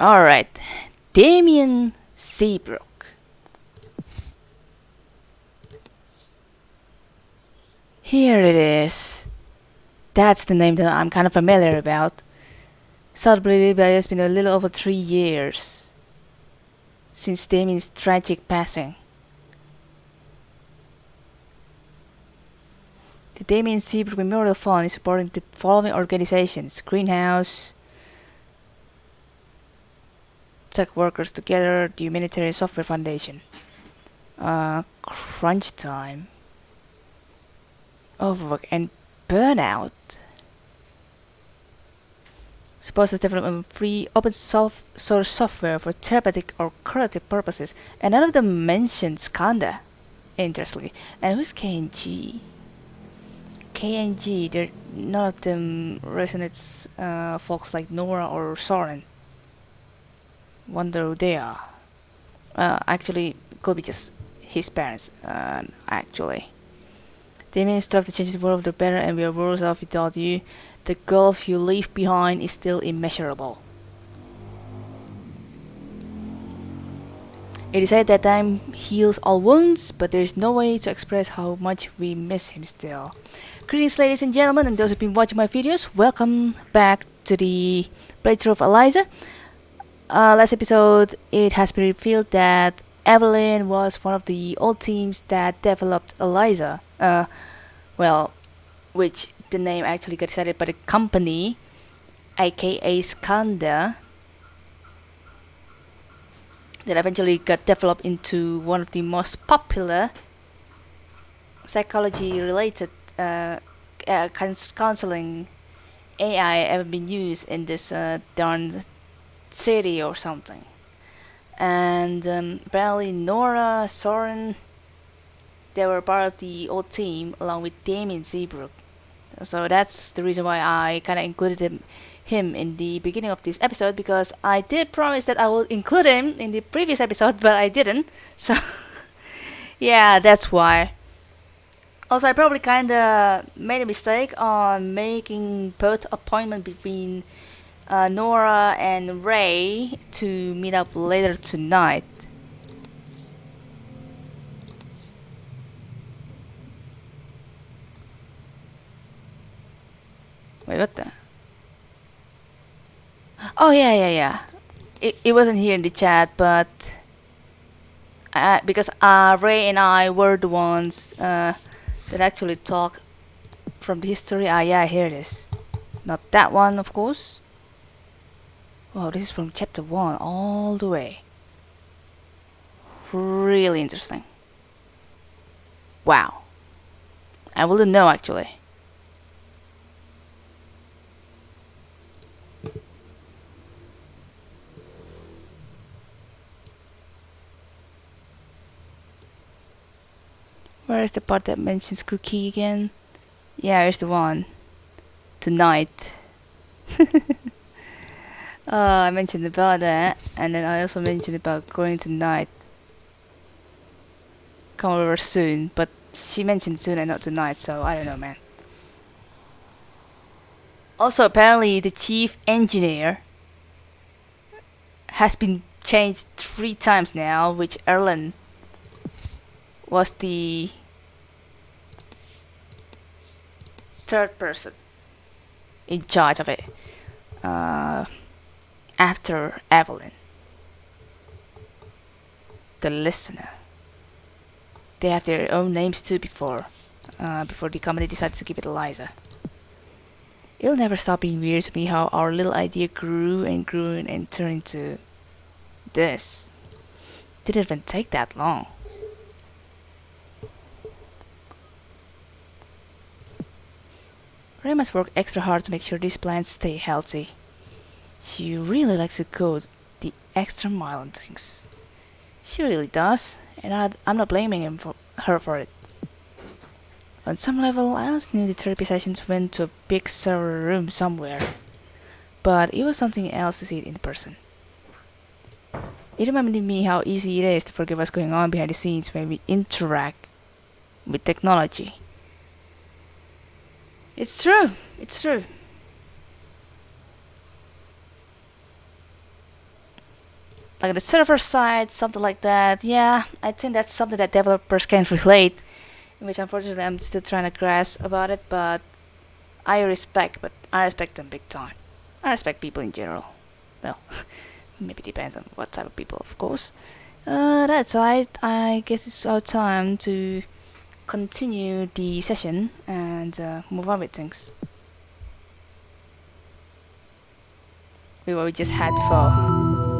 Alright, Damien Seabrook. Here it is. That's the name that I'm kind of familiar about. Sadly, it's been a little over three years since Damien's tragic passing. The Damien Seabrook Memorial Fund is supporting the following organizations Greenhouse, Tech Workers Together, the Humanitarian Software Foundation, uh, Crunch Time, Overwork, and Burnout. Supports the development of free open source software for therapeutic or curative purposes, and none of them mentions Skandha. interestingly. And who's KNG? KNG, none of them resonates uh, folks like Nora or Soren. Wonder who they are. Uh, actually, could be just his parents. Uh, actually, strive to change the world for the better, and we are worse off without you. The gulf you leave behind is still immeasurable. It is said that time heals all wounds, but there is no way to express how much we miss him still. Greetings ladies and gentlemen and those who've been watching my videos, welcome back to the playthrough of Eliza. Uh, last episode it has been revealed that Evelyn was one of the old teams that developed Eliza. Uh, well, which the name actually got decided by the company, aka Skandha, that eventually got developed into one of the most popular psychology related uh, uh, counseling AI ever been used in this uh, darn city or something. And um, apparently Nora, Soren, they were part of the old team along with Damien Seabrook. So that's the reason why I kind of included him, him in the beginning of this episode because I did promise that I will include him in the previous episode, but I didn't. So yeah, that's why. Also, I probably kind of made a mistake on making both appointment between uh, Nora and Ray to meet up later tonight. Wait, what the? Oh yeah, yeah, yeah. It, it wasn't here in the chat, but uh, because uh, Ray and I were the ones uh, that actually talk from the history. Ah, yeah, here it is. Not that one, of course. Wow, this is from chapter 1 all the way. Really interesting. Wow. I wouldn't know actually. Where is the part that mentions cookie again? Yeah, here's the one. Tonight. uh, I mentioned about that, and then I also mentioned about going tonight. Come over soon, but she mentioned soon and not tonight, so I don't know, man. Also, apparently, the chief engineer has been changed three times now, which Erlend was the third person in charge of it uh, after Evelyn. The listener. They have their own names too before uh, before the company decided to give it Eliza. It'll never stop being weird to me how our little idea grew and grew and turned into this. Didn't even take that long. Ray must work extra hard to make sure these plants stay healthy. She really likes to go the extra mile on things. She really does, and i am not blaming him for her for it. On some level, I always knew the therapy sessions went to a big server room somewhere, but it was something else to see it in person. It reminded me how easy it is to forget what's going on behind the scenes when we interact with technology. It's true. It's true. Like the server side, something like that. Yeah, I think that's something that developers can relate, which unfortunately I'm still trying to grasp about it. But I respect, but I respect them big time. I respect people in general. Well, maybe depends on what type of people, of course. Uh, that's right. I guess it's our time to continue the session and uh, move on with things. We what we just had before.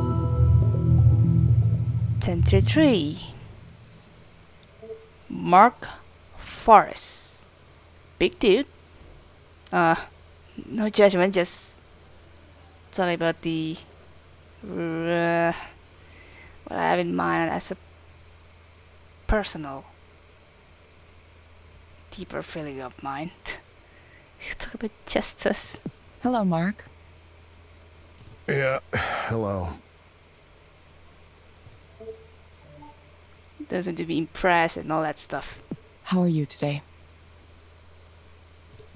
1033. Mark Forrest. Big dude. Uh, no judgment, just talking about the uh, what I have in mind as a personal deeper feeling of mine. Talk about justice. Hello, Mark. Yeah, hello. Doesn't to be impressed and all that stuff. How are you today?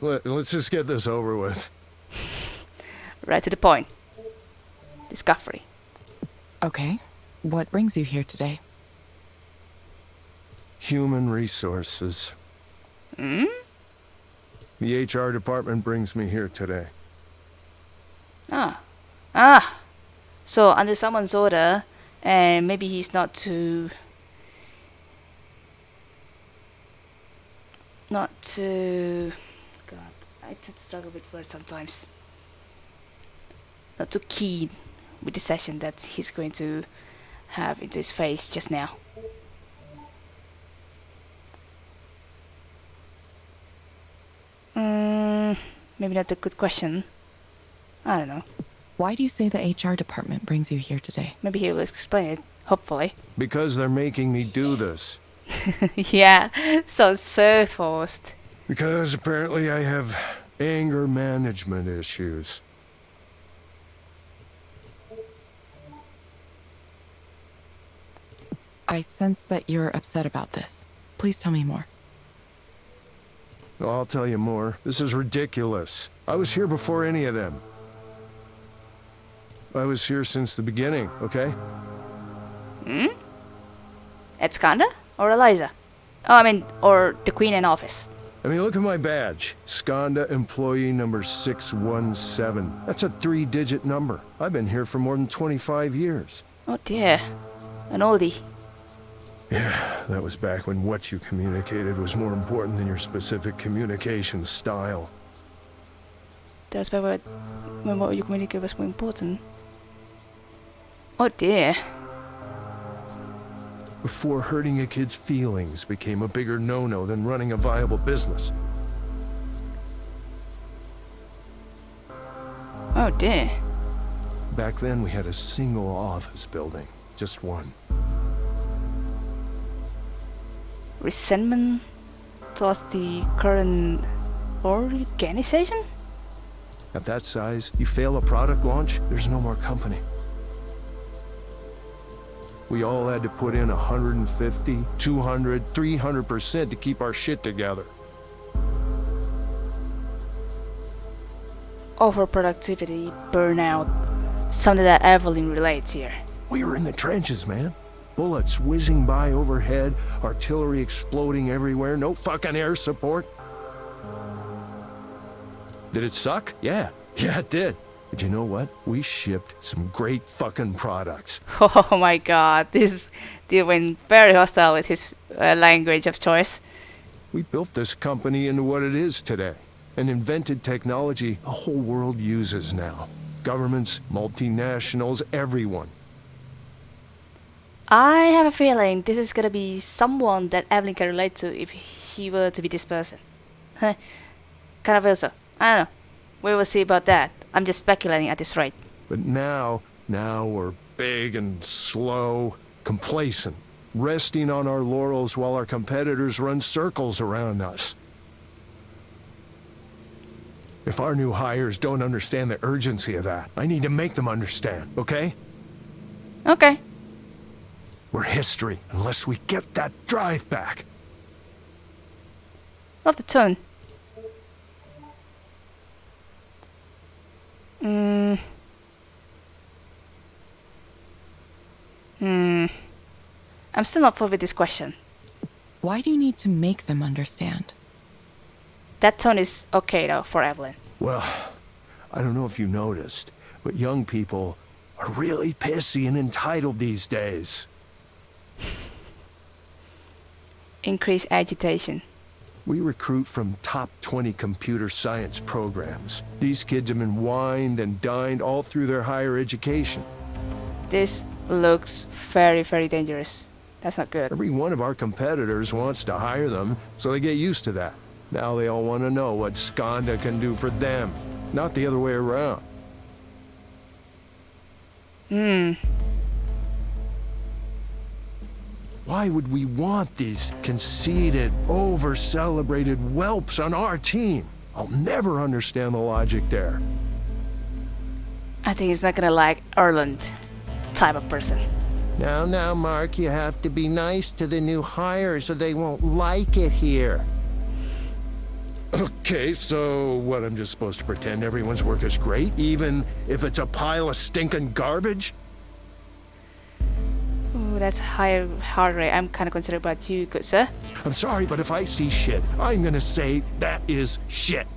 Let, let's just get this over with. Right to the point. Discovery. Okay. What brings you here today? Human resources. Hmm? The HR department brings me here today. Ah. Ah. So under someone's order, and maybe he's not too. Not too. God, I did struggle with words sometimes. Not too keen with the session that he's going to have into his face just now. Mm, maybe not a good question. I don't know. Why do you say the HR department brings you here today? Maybe he will explain it, hopefully. Because they're making me do this. yeah, so so forced. Because apparently I have anger management issues. I sense that you're upset about this. Please tell me more. I'll tell you more. This is ridiculous. I was here before any of them. I was here since the beginning, okay? Hmm? At Skandha? Or Eliza? Oh, I mean, or the Queen in office. I mean, look at my badge. Skandha employee number 617. That's a three-digit number. I've been here for more than 25 years. Oh dear. An oldie. Yeah, that was back when what you communicated was more important than your specific communication style. That's what, when what you communicate was more important. Oh dear. Before hurting a kid's feelings became a bigger no-no than running a viable business. Oh dear. Back then, we had a single office building. Just one. Resentment towards the current organization? At that size, you fail a product launch, there's no more company. We all had to put in 150, 200, 300% to keep our shit together. Overproductivity, burnout, something that Evelyn relates here. We were in the trenches, man. Bullets whizzing by overhead, artillery exploding everywhere, no fucking air support. Did it suck? Yeah. Yeah, it did. But you know what? We shipped some great fucking products. Oh my god, this dude went very hostile with his uh, language of choice. We built this company into what it is today. And invented technology the whole world uses now. Governments, multinationals, everyone. I have a feeling this is gonna be someone that Evelyn can relate to if she were to be this person. kind of feel so. I don't know. We will see about that. I'm just speculating at this rate. But now, now we're big and slow, complacent, resting on our laurels while our competitors run circles around us. If our new hires don't understand the urgency of that, I need to make them understand, okay? Okay. We're history unless we get that drive back. Love the tone. Mm. Hmm. I'm still not full with this question. Why do you need to make them understand? That tone is okay though for Evelyn. Well, I don't know if you noticed, but young people are really pissy and entitled these days. Increase agitation. We recruit from top 20 computer science programs. These kids have been wined and dined all through their higher education. This looks very, very dangerous. That's not good. Every one of our competitors wants to hire them, so they get used to that. Now they all want to know what Skandha can do for them, not the other way around. Hmm. Why would we want these conceited, over-celebrated whelps on our team? I'll never understand the logic there. I think he's not gonna like Erlend type of person. Now, now, Mark, you have to be nice to the new hires or they won't like it here. Okay, so what, I'm just supposed to pretend everyone's work is great, even if it's a pile of stinking garbage? Ooh, that's higher heart rate. I'm kind of concerned about you, good sir. I'm sorry, but if I see shit, I'm gonna say that is shit.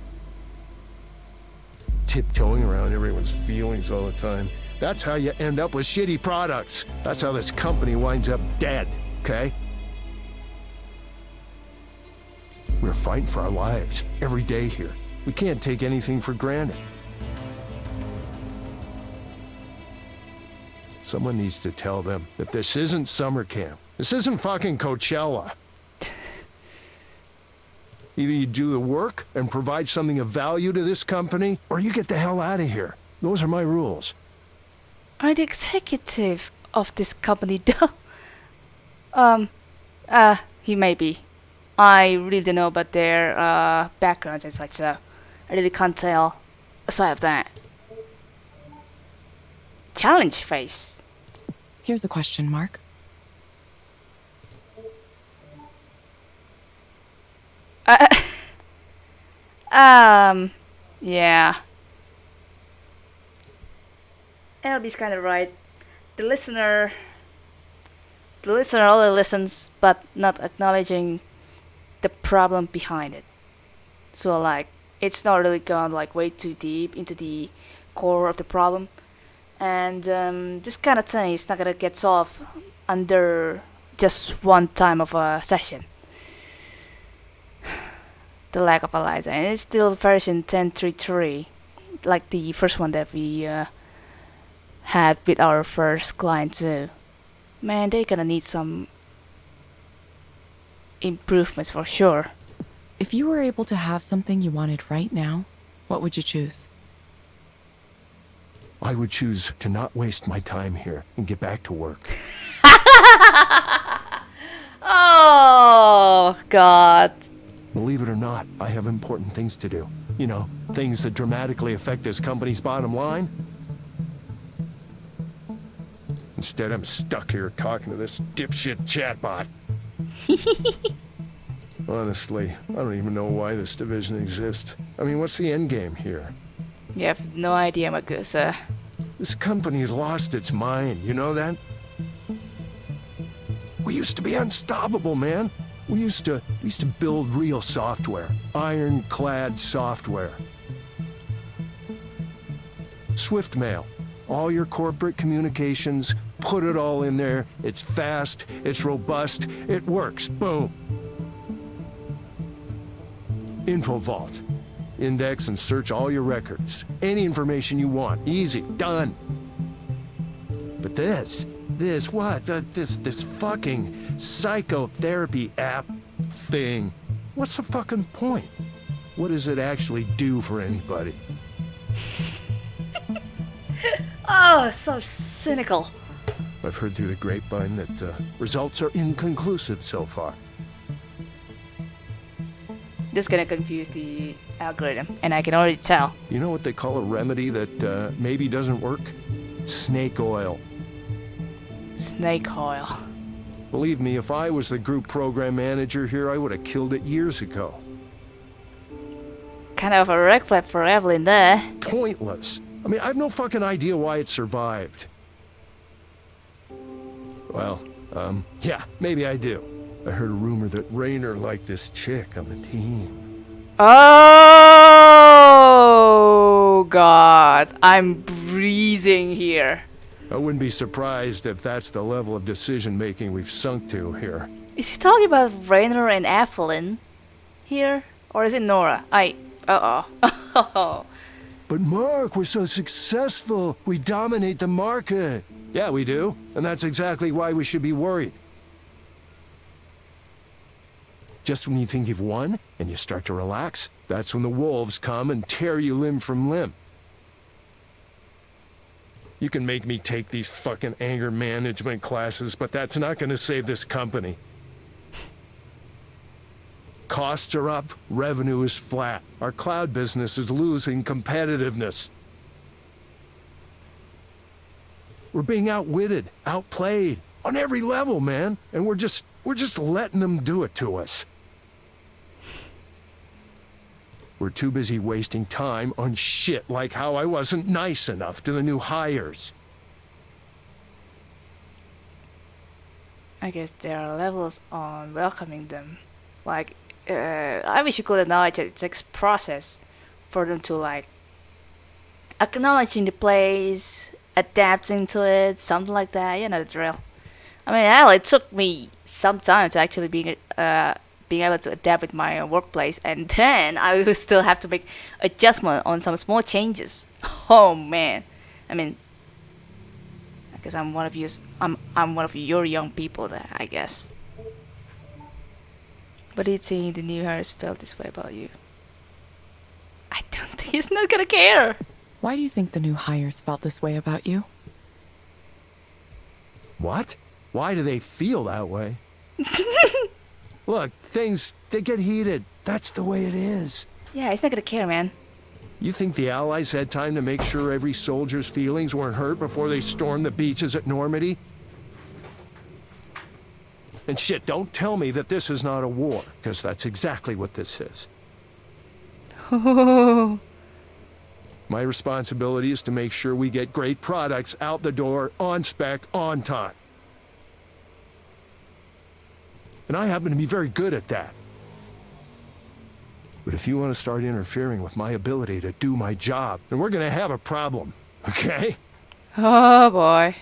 Tiptoeing around everyone's feelings all the time. That's how you end up with shitty products. That's how this company winds up dead, okay? We're fighting for our lives every day here. We can't take anything for granted. Someone needs to tell them that this isn't summer camp. This isn't fucking Coachella. Either you do the work and provide something of value to this company, or you get the hell out of here. Those are my rules. Are the executive of this company though? um, uh, he may be. I really don't know about their uh, backgrounds and such, so I really can't tell aside of that. Challenge phase. Here's a question, Mark. Uh, um, yeah. LB's kind of right. The listener, the listener only listens, but not acknowledging the problem behind it. So like, it's not really gone like way too deep into the core of the problem, and um, this kind of thing is not gonna get solved under just one time of a session the lack of ELIZA, and it's still version 10.3.3, like the first one that we uh, had with our first client too. Man, they're gonna need some improvements for sure. If you were able to have something you wanted right now, what would you choose? I would choose to not waste my time here and get back to work. Oh God! Believe it or not, I have important things to do. You know, things that dramatically affect this company's bottom line. Instead, I'm stuck here talking to this dipshit chatbot. Honestly, I don't even know why this division exists. I mean, what's the end game here? You have no idea, Magusa. This company has lost its mind, you know that? We used to be unstoppable, man. We used to we used to build real software, ironclad software. Swiftmail, all your corporate communications, put it all in there. It's fast, it's robust, it works. Boom. InfoVault. Index and search all your records. Any information you want. Easy. Done. But this, this, what? Uh, this, this fucking psychotherapy app thing. What's the fucking point? What does it actually do for anybody? Oh, so cynical. I've heard through the grapevine that uh, results are inconclusive so far. This is gonna confuse the algorithm, and I can already tell. You know what they call a remedy that uh, maybe doesn't work? Snake oil. Snake oil. Believe me, if I was the group program manager here, I would have killed it years ago. Kind of a red flag for Evelyn there. Pointless. I mean, I have no fucking idea why it survived. Well, um, yeah, maybe I do. I heard a rumor that Rainer liked this chick on the team. Oh god, I'm breathing here. I wouldn't be surprised if that's the level of decision making we've sunk to here. Is he talking about Rainer and Evelyn here? Or is it Nora? I. Uh oh. But Mark, we're so successful. We dominate the market. Yeah, we do. And that's exactly why we should be worried. Just when you think you've won and you start to relax, that's when the wolves come and tear you limb from limb. You can make me take these fucking anger management classes, but that's not gonna save this company. Costs are up, revenue is flat. Our cloud business is losing competitiveness. We're being outwitted, outplayed, on every level, man. And we're just, we're just letting them do it to us. We're too busy wasting time on shit like how I wasn't nice enough to the new hires. I guess there are levels on welcoming them. Like, uh, I wish you could acknowledge that it takes process for them to like acknowledging the place, adapting to it, something like that. You know the drill. I mean, hell, it took me some time to actually be uh being able to adapt with my workplace, and then I will still have to make adjustment on some small changes. Oh man, I mean, I guess I'm one of you. I'm I'm one of your young people there. I guess. But do you think the new hires felt this way about you? I don't think he's not gonna care. Why do you think the new hires felt this way about you? What? Why do they feel that way? Look, things, they get heated. That's the way it is. Yeah, he's not gonna care, man. You think the Allies had time to make sure every soldier's feelings weren't hurt before they stormed the beaches at Normandy? And shit, don't tell me that this is not a war, because that's exactly what this is. Oh. My responsibility is to make sure we get great products out the door, on spec, on time. And I happen to be very good at that. But if you want to start interfering with my ability to do my job, then we're gonna have a problem, okay? Oh boy.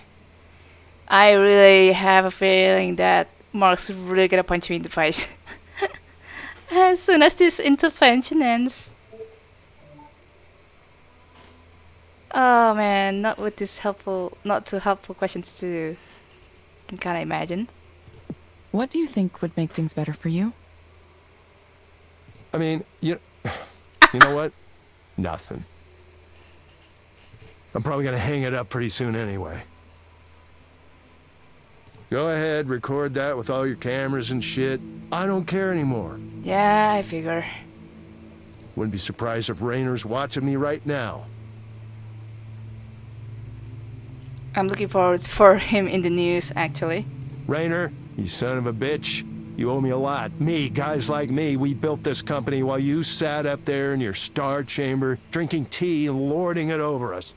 I really have a feeling that Mark's really gonna punch me in the face. as soon as this intervention ends. Oh man, not with this helpful, not too helpful questions to can kind of imagine. What do you think would make things better for you? I mean, you, ah! you know what? Nothing. I'm probably gonna hang it up pretty soon anyway. Go ahead, record that with all your cameras and shit. I don't care anymore. Yeah, I figure. Wouldn't be surprised if Rainer's watching me right now. I'm looking forward for him in the news actually. Rainer, you son of a bitch. You owe me a lot. Me, guys like me, we built this company while you sat up there in your star chamber, drinking tea and lording it over us.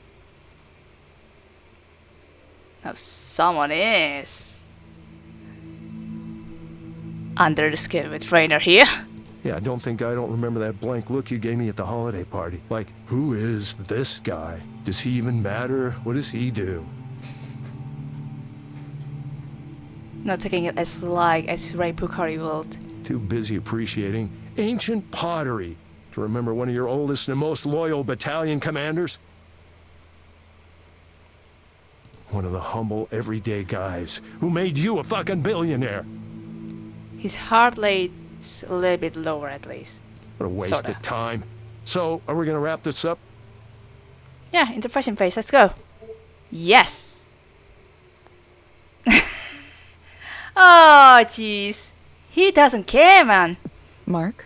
Now someone is under the skin with Rainer here. Yeah, I don't think I don't remember that blank look you gave me at the holiday party. Like, who is this guy? Does he even matter? What does he do? Not taking it as light as Ray Pukari would. Too busy appreciating ancient pottery to remember one of your oldest and most loyal battalion commanders? One of the humble, everyday guys who made you a fucking billionaire. His heart rate's a little bit lower at least. What a waste Sorta. of time. So, are we gonna wrap this up? Yeah, interpretation phase, let's go. Yes! oh, jeez. He doesn't care, man. Mark,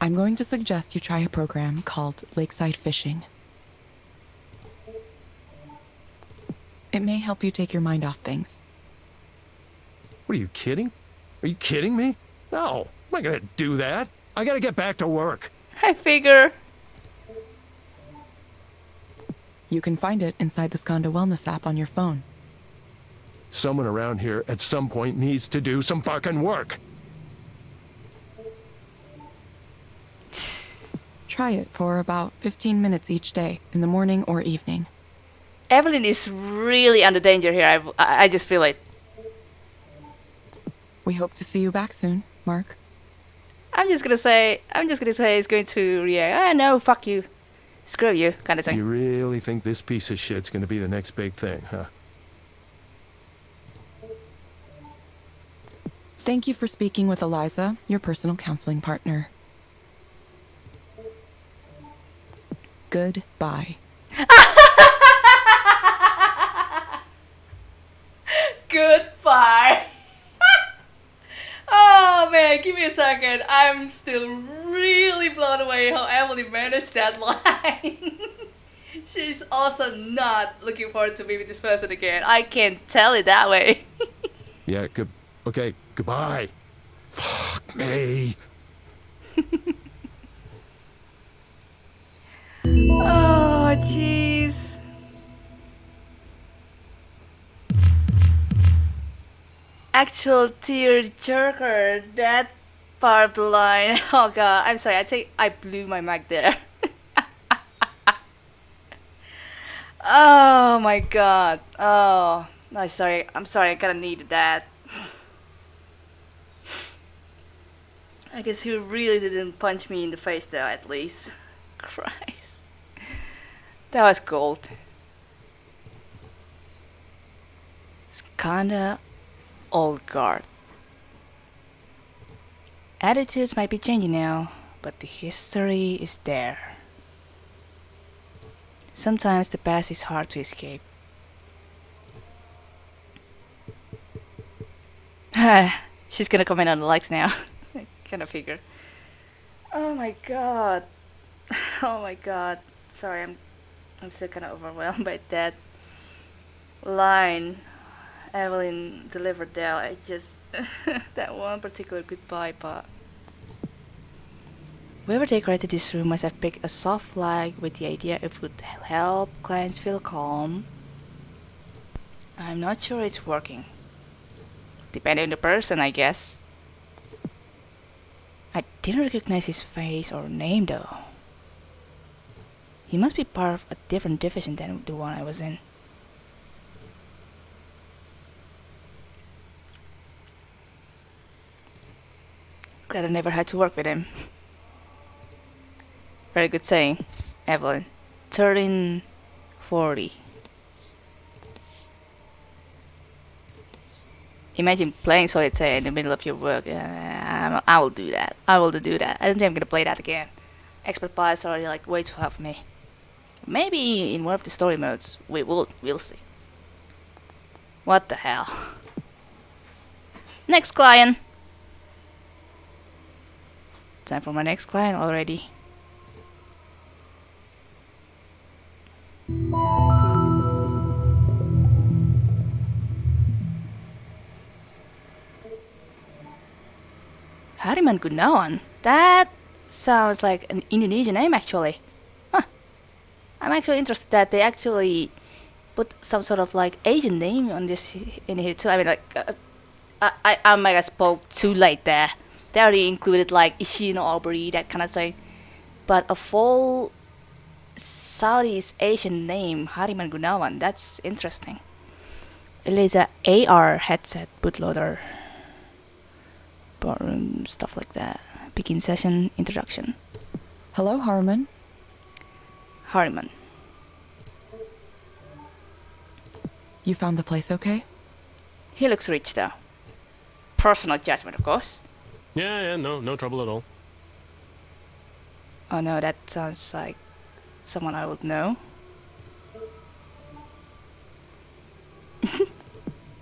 I'm going to suggest you try a program called Lakeside Fishing. It may help you take your mind off things. What are you kidding? Are you kidding me? No, I'm not gonna do that. I gotta get back to work. I figure. You can find it inside the Skandha Wellness app on your phone. Someone around here at some point needs to do some fucking work. Try it for about 15 minutes each day, in the morning or evening. Evelyn is really under danger here. I, I I just feel it. We hope to see you back soon, Mark. I'm just gonna say, I'm just gonna say it's going to react. Ah, no, fuck you. Screw you, kind of thing. You really think this piece of shit's gonna be the next big thing, huh? Thank you for speaking with Eliza, your personal counseling partner. Goodbye. Goodbye. oh man, give me a second. I'm still really blown away how Emily managed that line. She's also not looking forward to meeting this person again. I can't tell it that way. Yeah, good. Okay, goodbye. Fuck me. oh, jeez. Actual tear jerker. That part of the line. Oh god, I'm sorry. I take. I blew my mic there. oh my god. Oh, no, sorry. I'm sorry. I kind of needed that. I guess he really didn't punch me in the face though. At least. Christ. That was gold. It's kinda old guard. Attitudes might be changing now, but the history is there. Sometimes the past is hard to escape. She's gonna comment on the likes now. I kinda figure. Oh my god. Oh my god. Sorry, I'm I'm still kinda overwhelmed by that line Evelyn delivered there. I just that one particular goodbye part. Whoever decorated this room must have picked a soft flag with the idea it would help clients feel calm. I'm not sure it's working. Depending on the person, I guess. Didn't recognize his face or name though. He must be part of a different division than the one I was in. Glad I never had to work with him. Very good saying, Evelyn. 1340. Imagine playing solitaire in the middle of your work. Uh, I will do that. I will do that. I don't think I'm gonna play that again. Expert pilots already like way too hard for me. Maybe in one of the story modes. We will. We'll see. What the hell? Next client. Time for my next client already. Gunawan? That sounds like an Indonesian name actually. Huh. I'm actually interested that they actually put some sort of like Asian name on this in here too. I mean like uh, I, I, I might have spoke too late there. They already included like Ishin Aubrey, that kind of thing. But a full Southeast Asian name, Hariman Gunawan, that's interesting. Eliza AR headset bootloader. Ballroom, stuff like that. Begin session, introduction. Hello, Harmon. Hariman. You found the place okay? He looks rich though. Personal judgment, of course. Yeah, yeah, no, no trouble at all. Oh no, that sounds like someone I would know.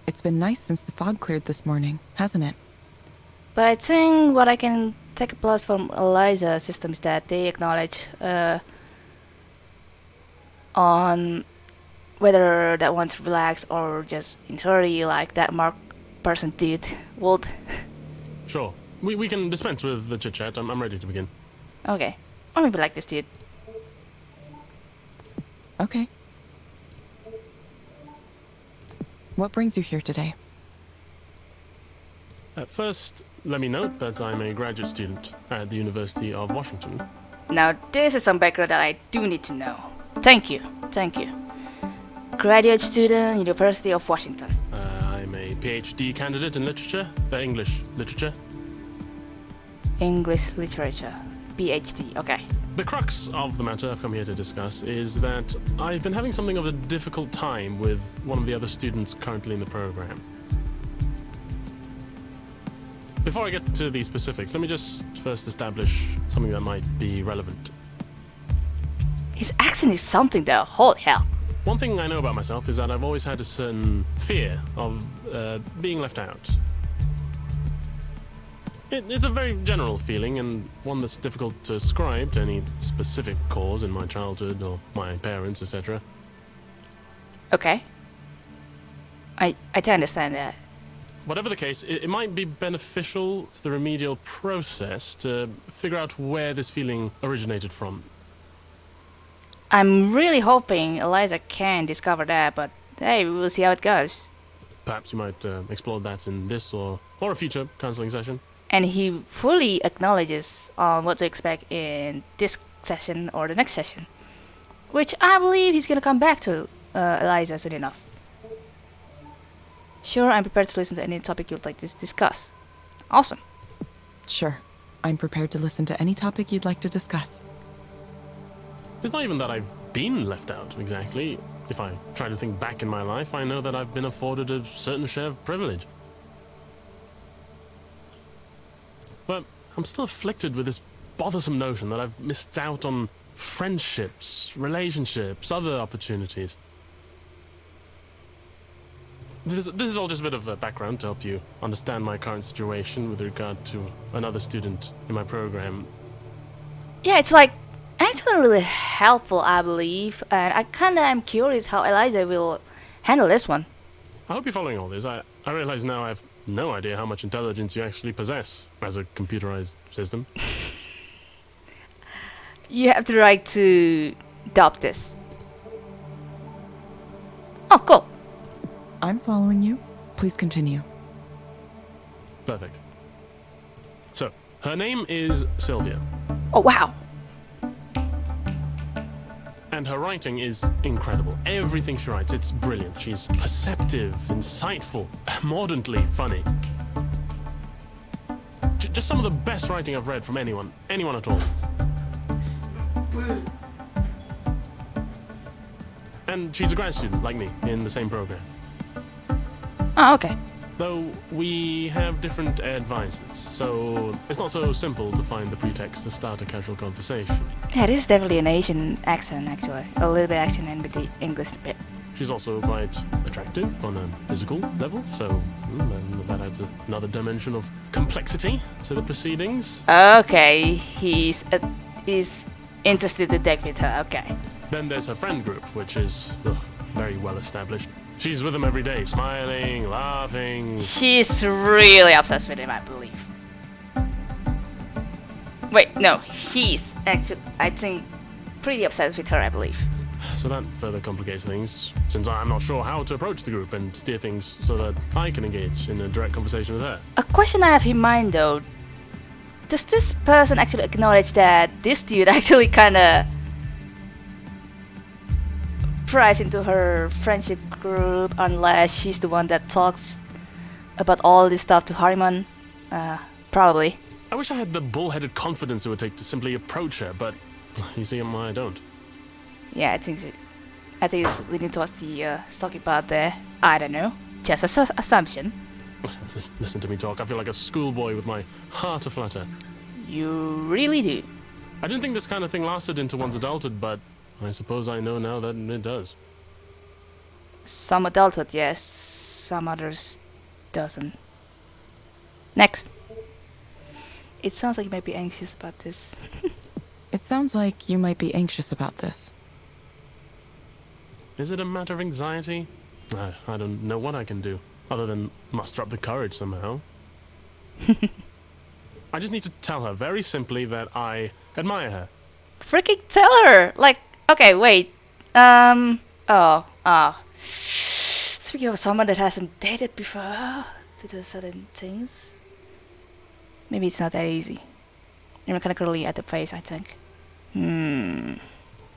It's been nice since the fog cleared this morning, hasn't it? But I think what I can take a plus from Eliza system is that they acknowledge uh, on whether that one's relaxed or just in hurry like that Mark person did. Would Sure. We, we can dispense with the chit chat. I'm, I'm ready to begin. okay, or maybe like this dude. Okay. What brings you here today? At first, let me note that I'm a graduate student at the University of Washington. Now, this is some background that I do need to know. Thank you, thank you. Graduate student, University of Washington. Uh, I'm a PhD candidate in literature, uh, English literature. English literature. PhD, okay. The crux of the matter I've come here to discuss is that I've been having something of a difficult time with one of the other students currently in the program. Before I get to the specifics, let me just first establish something that might be relevant. His accent is something though, holy hell. One thing I know about myself is that I've always had a certain fear of uh, being left out. It, it's a very general feeling and one that's difficult to ascribe to any specific cause in my childhood or my parents, etc. Okay. I I do understand that. Whatever the case, it, it might be beneficial to the remedial process to figure out where this feeling originated from. I'm really hoping Eliza can discover that, but hey, we will see how it goes. Perhaps you might uh, explore that in this or, or a future counseling session. And he fully acknowledges on what to expect in this session or the next session. Which I believe he's gonna come back to uh, Eliza soon enough. Sure, I'm prepared to listen to any topic you'd like to discuss. Awesome. Sure. I'm prepared to listen to any topic you'd like to discuss. It's not even that I've been left out, exactly. If I try to think back in my life, I know that I've been afforded a certain share of privilege. But I'm still afflicted with this bothersome notion that I've missed out on friendships, relationships, other opportunities. This, this is all just a bit of a background to help you understand my current situation with regard to another student in my program. Yeah, it's like actually really helpful, I believe, and I kinda am curious how Eliza will handle this one. I hope you're following all this. I, I realize now I have no idea how much intelligence you actually possess as a computerized system. You have the right to adopt this. Oh, cool. I'm following you. Please continue. Perfect. So, her name is Sylvia, Oh, wow. and her writing is incredible. Everything she writes, it's brilliant. She's perceptive, insightful, mordantly funny. J- just some of the best writing I've read from anyone, anyone at all. And she's a grad student, like me, in the same program. Oh, okay. Though we have different advisors, so it's not so simple to find the pretext to start a casual conversation. Yeah, this is definitely an Asian accent, actually. A little bit accent and with the English bit. She's also quite attractive on a physical level, so mm, that adds another dimension of complexity to the proceedings. Okay, he's uh, he's interested to date with her. Okay. Then there's her friend group, which is ugh, very well established. She's with him every day, smiling, laughing. She's really obsessed with him, I believe. Wait, no, he's actually, I think, pretty obsessed with her, I believe. So that further complicates things, since I'm not sure how to approach the group and steer things so that I can engage in a direct conversation with her. A question I have in mind though does this person actually acknowledge that this dude actually kinda pries into her friendship group unless she's the one that talks about all this stuff to Hariman? Uh, probably. I wish I had the bullheaded confidence it would take to simply approach her, but you see, why I don't. Yeah, I think I think it's leading towards the uh, stalking part there. I don't know. Just a su- assumption. Listen to me talk. I feel like a schoolboy with my heart aflutter. You really do. I didn't think this kind of thing lasted into one's adulthood, but I suppose I know now that it does. Some adulthood, yes. Some others doesn't. Next. It sounds like you might be anxious about this. It sounds like you might be anxious about this. Is it a matter of anxiety? I, I don't know what I can do, other than muster up the courage somehow. I just need to tell her very simply that I admire her. Freaking tell her! Like, okay, wait. Um, oh, oh. Speaking of someone that hasn't dated before to do certain things, maybe it's not that easy. You're mechanically at the face, I think. Hmm.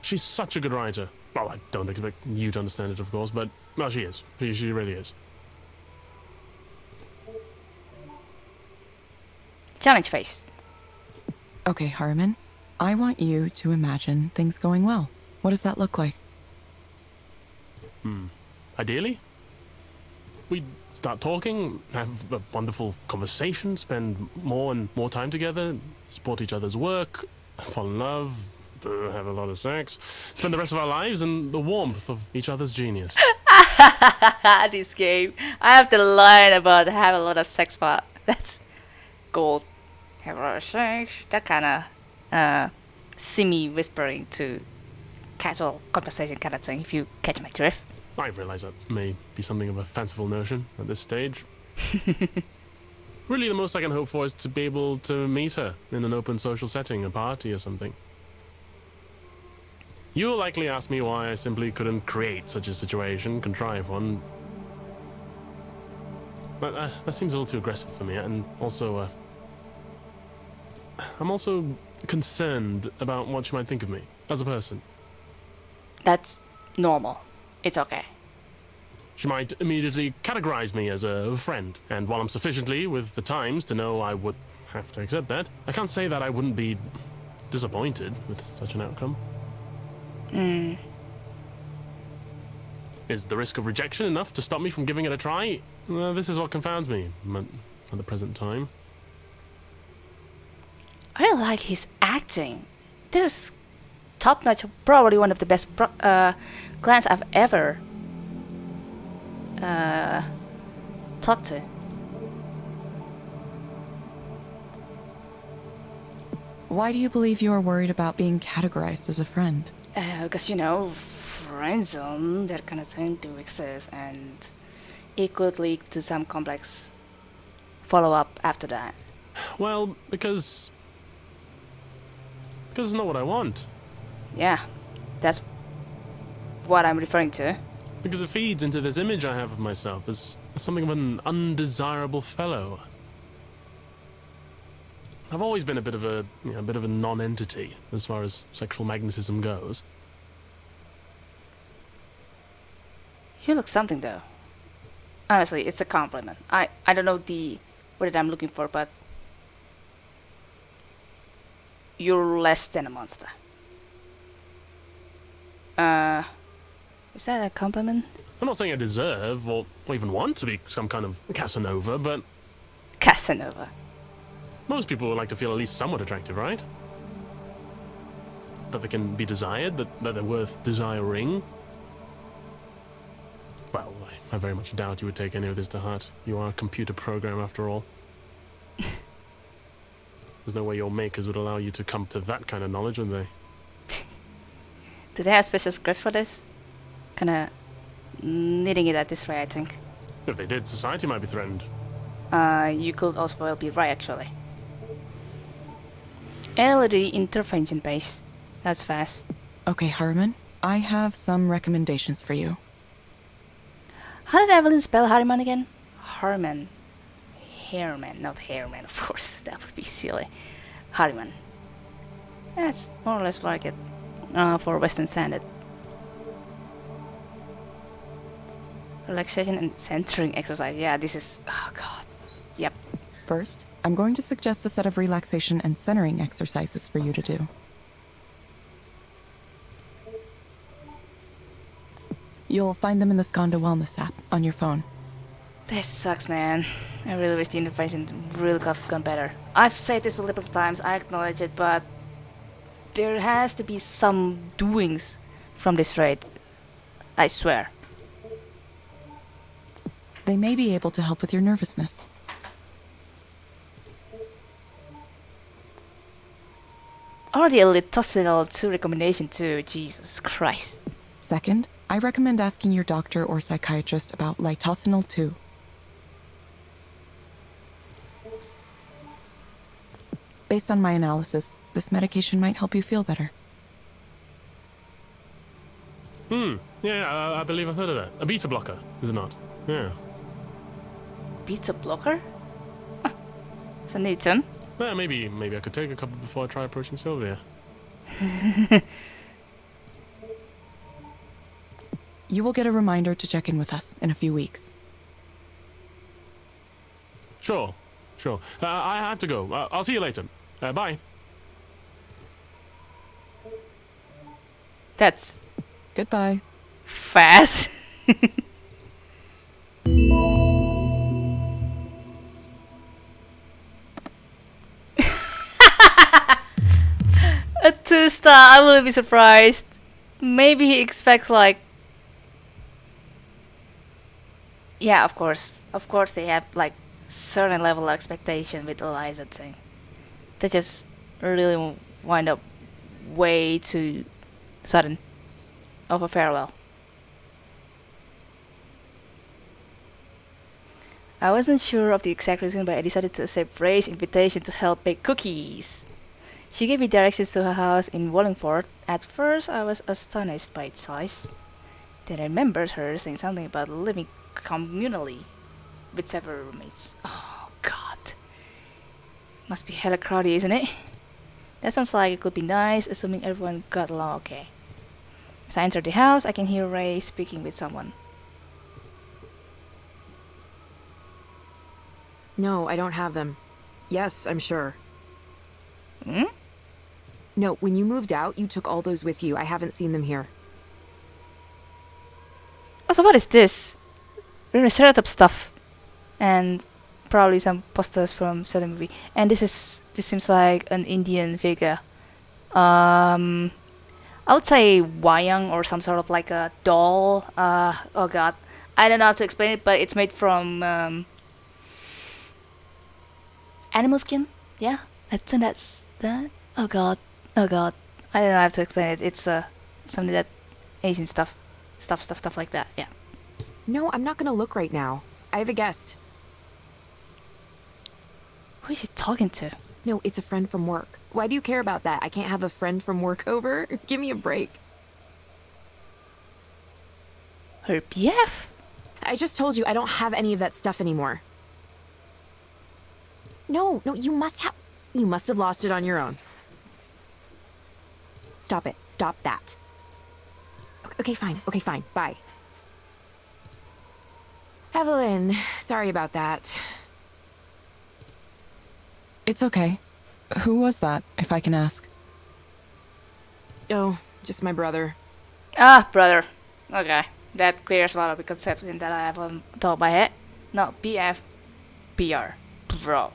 She's such a good writer. Well, I don't expect you to understand it, of course, but well, she is. She, she really is. Challenge face. Okay, Hariman. I want you to imagine things going well. What does that look like? Hmm. Ideally, we'd start talking, have a wonderful conversation, spend more and more time together, support each other's work, fall in love, uh, have a lot of sex, spend the rest of our lives in the warmth of each other's genius. this game. I have to learn about have a lot of sex part. That's gold. Have a lot of sex. That kind of uh, semi whispering to casual conversation kind of thing. If you catch my drift. I realize that may be something of a fanciful notion at this stage. really, the most I can hope for is to be able to meet her in an open social setting, a party or something. You'll likely ask me why I simply couldn't create such a situation, contrive one. But uh, that seems a little too aggressive for me, and also, uh, I'm also concerned about what she might think of me as a person. That's normal. It's okay. She might immediately categorize me as a friend, and while I'm sufficiently with the times to know I would have to accept that, I can't say that I wouldn't be disappointed with such an outcome. Hmm. Is the risk of rejection enough to stop me from giving it a try? Well, this is what confounds me at, at the present time. I really like his acting. This is top notch. Probably one of the best pro- uh, clients I've ever uh, talked to. Why do you believe you are worried about being categorized as a friend? Because, you know, friend zone, that kind of thing do exist, and it could lead to some complex follow up after that. Well, because. Because it's not what I want. Yeah, that's what I'm referring to. Because it feeds into this image I have of myself as, something of an undesirable fellow. I've always been a bit of a, you know, a bit of a non-entity as far as sexual magnetism goes. You look something though. Honestly, it's a compliment. I I don't know the word I'm looking for, but you're less than a monster. Uh, is that a compliment? I'm not saying I deserve or, even want to be some kind of Casanova, but Casanova. most people would like to feel at least somewhat attractive, right? That they can be desired, that, that they're worth desiring. Well, I, I very much doubt you would take any of this to heart. You are a computer program after all. There's no way your makers would allow you to come to that kind of knowledge, would they? Do they have special script for this? Kinda knitting it at this way, I think. If they did, society might be threatened. Uh, you could also well be right, actually. LED intervention base. That's fast. Okay, Hariman. I have some recommendations for you. How did Evelyn spell Harriman again? Harman. Harriman, not Harriman, of course. That would be silly. Harriman. That's more or less like it uh, for Western Standard. Relaxation and centering exercise. Yeah, this is. Oh god. Yep. First, I'm going to suggest a set of relaxation and centering exercises for you to do. You'll find them in the Skandha Wellness app on your phone. This sucks, man. I really wish the intervention really got gone better. I've said this multiple times, I acknowledge it, but there has to be some doings from this raid. I swear. They may be able to help with your nervousness. Already a littosinol 2 recommendation too, Jesus Christ. Second, I recommend asking your doctor or psychiatrist about litosinol 2. Based on my analysis, this medication might help you feel better. Hmm. Yeah, I, I believe I've heard of that. A beta blocker, is it not? Yeah. Beta blocker? Huh. It's a new term. Well, maybe maybe I could take a couple before I try approaching Sylvia. You will get a reminder to check in with us in a few weeks. Sure, sure. Uh, I have to go. Uh, I'll see you later. Uh, bye. That's Goodbye. fast. a two star, I wouldn't be surprised. Maybe he expects like Yeah, of course. Of course they have like certain level of expectation with Eliza thing. They just really wind up way too sudden of a farewell. I wasn't sure of the exact reason, but I decided to accept Rae's invitation to help bake cookies. She gave me directions to her house in Wallingford. At first, I was astonished by its size. Then I remembered her saying something about living communally with several roommates. Oh. Must be hella crowded, isn't it? That sounds like it could be nice, assuming everyone got along okay. As I enter the house, I can hear Rae speaking with someone. No, I don't have them. Yes, I'm sure. Hmm? No, when you moved out, you took all those with you. I haven't seen them here. Oh, so what is this? Really setup stuff, and probably some posters from certain movie. And this is this seems like an Indian figure. Um, I would say wayang or some sort of like a doll. Uh, oh god, I don't know how to explain it, but it's made from um, animal skin. Yeah, I think that's that. Oh god, oh god, I don't know how to explain it. It's uh something that Asian stuff, stuff, stuff, stuff like that. Yeah. No, I'm not gonna look right now. I have a guest. Who is she talking to? No, it's a friend from work. Why do you care about that? I can't have a friend from work over? Give me a break. Her BF? I just told you I don't have any of that stuff anymore. No, no, you must have. You must have lost it on your own. Stop it. Stop that. Ok- Okay, fine. Okay, fine. Bye. Evelyn, sorry about that. It's okay. Who was that, if I can ask? Oh, just my brother. Ah, brother. Okay. That clears a lot of the conception that I have on top of my head. No, BF. BR. Bro.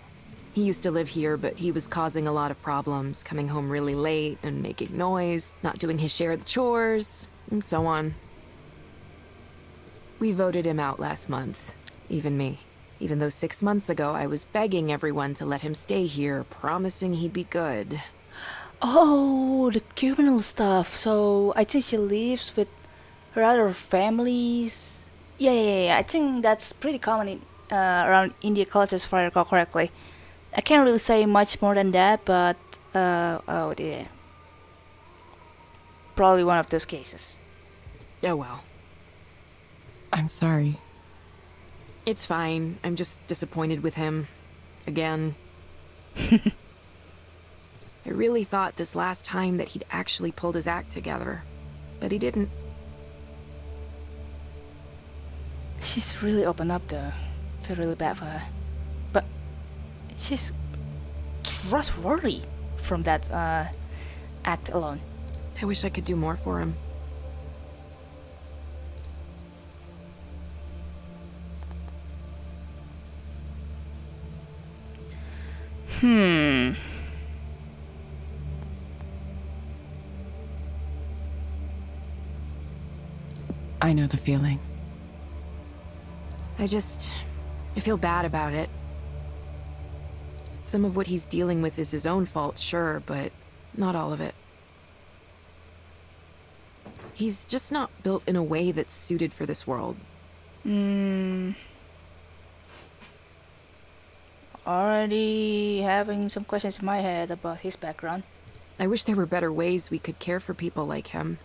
He used to live here, but he was causing a lot of problems, coming home really late and making noise, not doing his share of the chores, and so on. We voted him out last month, even me. Even though six months ago I was begging everyone to let him stay here, promising he'd be good. Oh, the criminal stuff. So I think she lives with her other families. Yeah, yeah, yeah. yeah. I think that's pretty common in, uh, around India cultures, if I recall correctly. I can't really say much more than that, but uh, oh dear. Probably one of those cases. Oh well. I'm sorry. It's fine. I'm just disappointed with him. Again. I really thought this last time that he'd actually pulled his act together. But he didn't. She's really opened up though. Feel really bad for her. But she's trustworthy from that uh, act alone. I wish I could do more for him. Hmm. I know the feeling. I just. I feel bad about it. Some of what he's dealing with is his own fault, sure, but not all of it. He's just not built in a way that's suited for this world. Hmm. Already having some questions in my head about his background. I wish there were better ways we could care for people like him.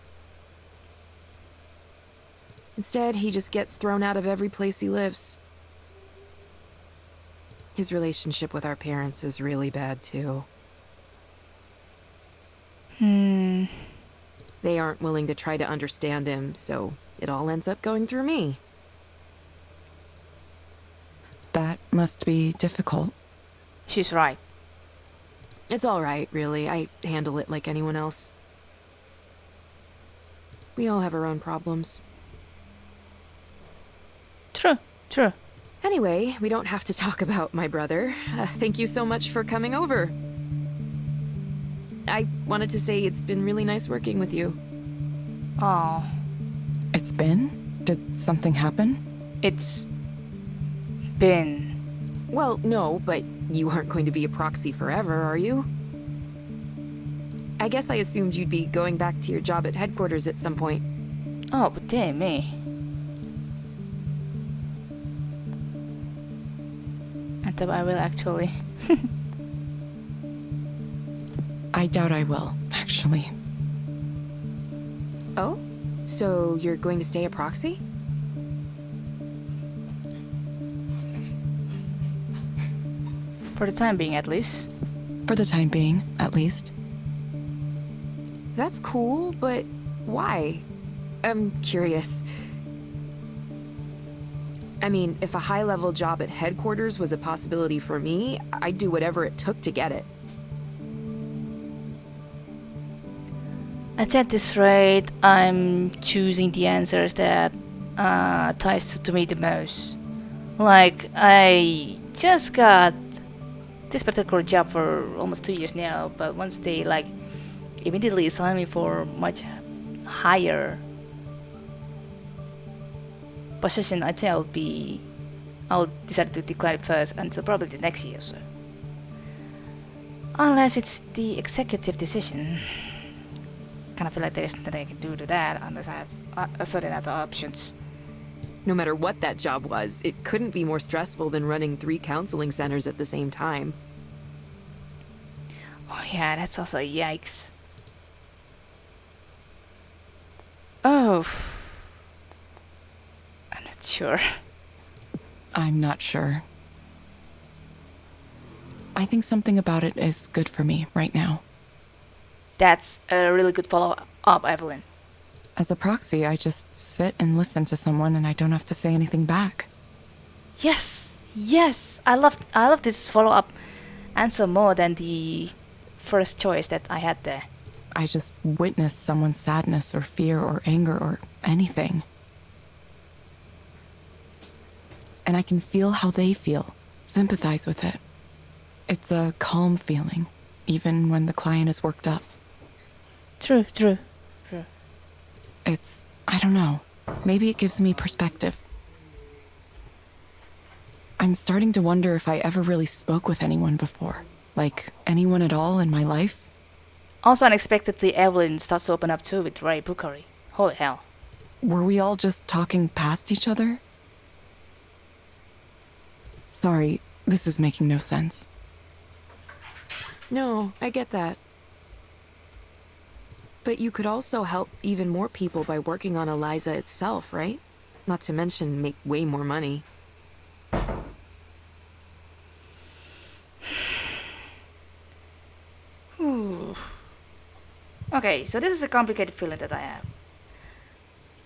Instead, he just gets thrown out of every place he lives. His relationship with our parents is really bad, too. Hmm. They aren't willing to try to understand him, so it all ends up going through me. That must be difficult. She's right. It's alright, really. I handle it like anyone else. We all have our own problems. True, true. Anyway, we don't have to talk about my brother. Uh, thank you so much for coming over. I wanted to say it's been really nice working with you. Oh, It's been? Did something happen? it's been. Well, no, but you aren't going to be a proxy forever, are you? I guess I assumed you'd be going back to your job at headquarters at some point. Oh, but damn me. I doubt I will actually. I doubt I will, actually. Oh? So you're going to stay a proxy? For the time being, at least. For the time being, at least. That's cool, but why? I'm curious. I mean, if a high level job at headquarters was a possibility for me, I'd do whatever it took to get it. At this rate, I'm choosing the answers that uh, ties to, to me the most. Like, I just got this particular job for almost two years now, but once they like immediately assign me for much higher position, I think I'll be, I'll decide to declare it first until probably the next year or so. Unless it's the executive decision kind of feel like there's nothing I can do to that unless I have uh, a certain other options. No matter what that job was, it couldn't be more stressful than running three counseling centers at the same time. Oh yeah, that's also yikes. Oh, I'm not sure. I'm not sure. I think something about it is good for me right now. That's a really good follow up, Evelyn. As a proxy, I just sit and listen to someone and I don't have to say anything back. Yes, yes, I love I love this follow up answer more than the first choice that I had there. I just witness someone's sadness or fear or anger or anything. And I can feel how they feel, sympathize with it. It's a calm feeling, even when the client is worked up. True, true, true. It's, I don't know, maybe it gives me perspective. I'm starting to wonder if I ever really spoke with anyone before. Like, anyone at all in my life? Also, unexpectedly, Evelyn starts to open up too with Rae Bookery. Holy hell. Were we all just talking past each other? Sorry, this is making no sense. No, I get that. But you could also help even more people by working on Eliza itself, right? Not to mention make way more money. Okay, so this is a complicated feeling that I have.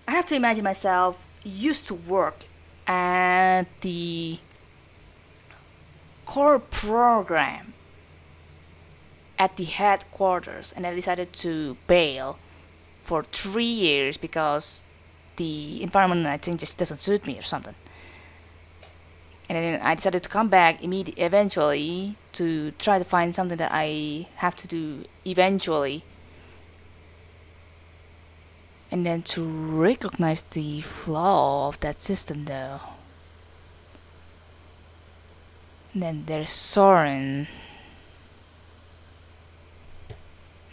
I have to imagine myself used to work at the core program at the headquarters and I decided to bail for three years because the environment I think just doesn't suit me or something. And then I decided to come back immediately, eventually to try to find something that I have to do eventually. And then to recognize the flaw of that system though. And then there's Soren.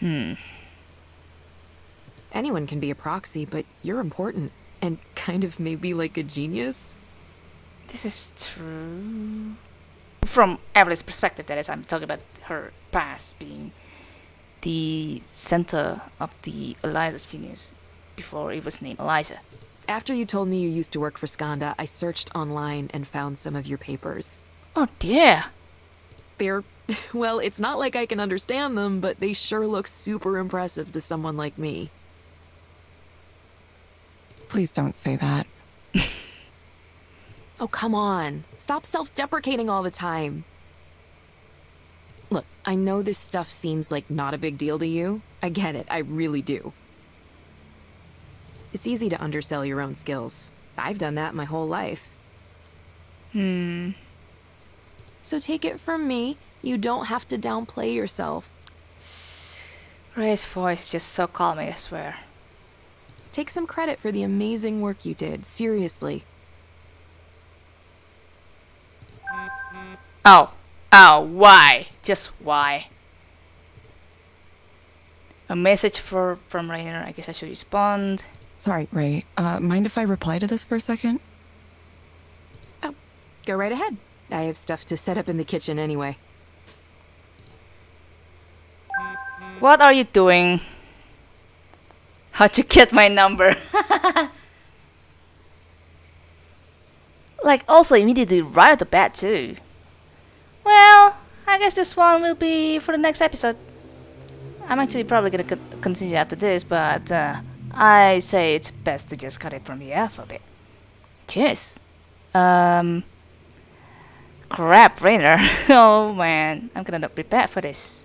Hmm. Anyone can be a proxy, but you're important. And kind of maybe like a genius. This is true. From Evelyn's perspective, that is, I'm talking about her past being the center of the Eliza's genius before it was named Eliza. After you told me you used to work for Skandha, I searched online and found some of your papers. Oh dear. They're, well, it's not like I can understand them, but they sure look super impressive to someone like me. Please don't say that. Oh, come on. Stop self deprecating all the time. Look, I know this stuff seems like not a big deal to you. I get it, I really do. It's easy to undersell your own skills. I've done that my whole life. Hmm. So take it from me, you don't have to downplay yourself. Rae's voice just so calming, I swear. Take some credit for the amazing work you did, seriously. Oh. Oh, why? Just why? A message for from Rainer. I guess I should respond. Sorry, Rae. Uh, mind if I reply to this for a second? Oh, Go right ahead. I have stuff to set up in the kitchen anyway. What are you doing? How'd you get my number? like, also immediately right at the bat, too. Well, I guess this one will be for the next episode. I'm actually probably gonna co- continue after this, but uh, I say it's best to just cut it from the for a bit. Cheers. Um. Crap, Rainer. oh man, I'm gonna not prepare for this.